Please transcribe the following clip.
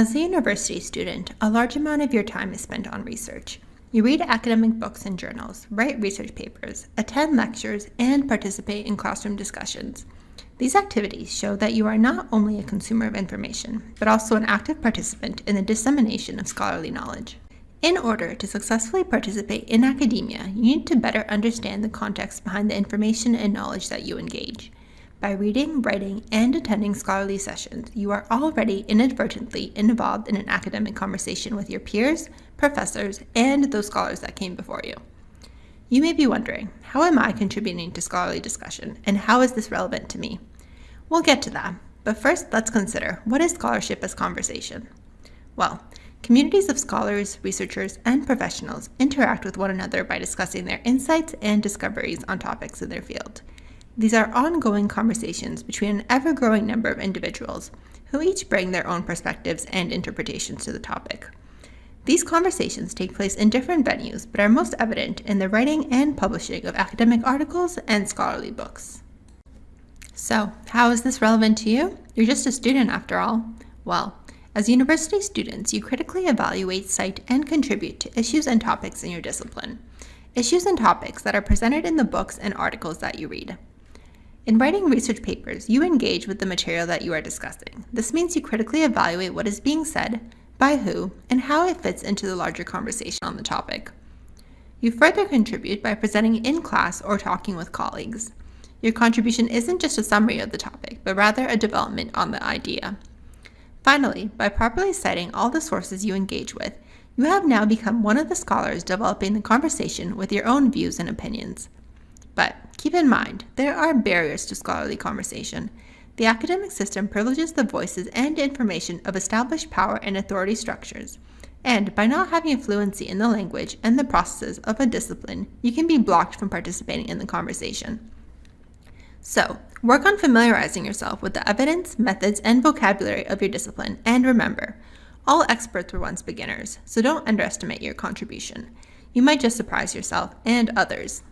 As a university student, a large amount of your time is spent on research. You read academic books and journals, write research papers, attend lectures, and participate in classroom discussions. These activities show that you are not only a consumer of information, but also an active participant in the dissemination of scholarly knowledge. In order to successfully participate in academia, you need to better understand the context behind the information and knowledge that you engage. By reading, writing, and attending scholarly sessions, you are already inadvertently involved in an academic conversation with your peers, professors, and those scholars that came before you. You may be wondering, how am I contributing to scholarly discussion, and how is this relevant to me? We'll get to that, but first let's consider what is scholarship as conversation? Well, communities of scholars, researchers, and professionals interact with one another by discussing their insights and discoveries on topics in their field. These are ongoing conversations between an ever growing number of individuals who each bring their own perspectives and interpretations to the topic. These conversations take place in different venues, but are most evident in the writing and publishing of academic articles and scholarly books. So, how is this relevant to you? You're just a student after all. Well, as university students, you critically evaluate, cite, and contribute to issues and topics in your discipline. Issues and topics that are presented in the books and articles that you read. In writing research papers, you engage with the material that you are discussing. This means you critically evaluate what is being said, by who, and how it fits into the larger conversation on the topic. You further contribute by presenting in class or talking with colleagues. Your contribution isn't just a summary of the topic, but rather a development on the idea. Finally, by properly citing all the sources you engage with, you have now become one of the scholars developing the conversation with your own views and opinions. Keep in mind, there are barriers to scholarly conversation. The academic system privileges the voices and information of established power and authority structures. And by not having a fluency in the language and the processes of a discipline, you can be blocked from participating in the conversation. So, work on familiarizing yourself with the evidence, methods, and vocabulary of your discipline, and remember, all experts were once beginners, so don't underestimate your contribution. You might just surprise yourself and others.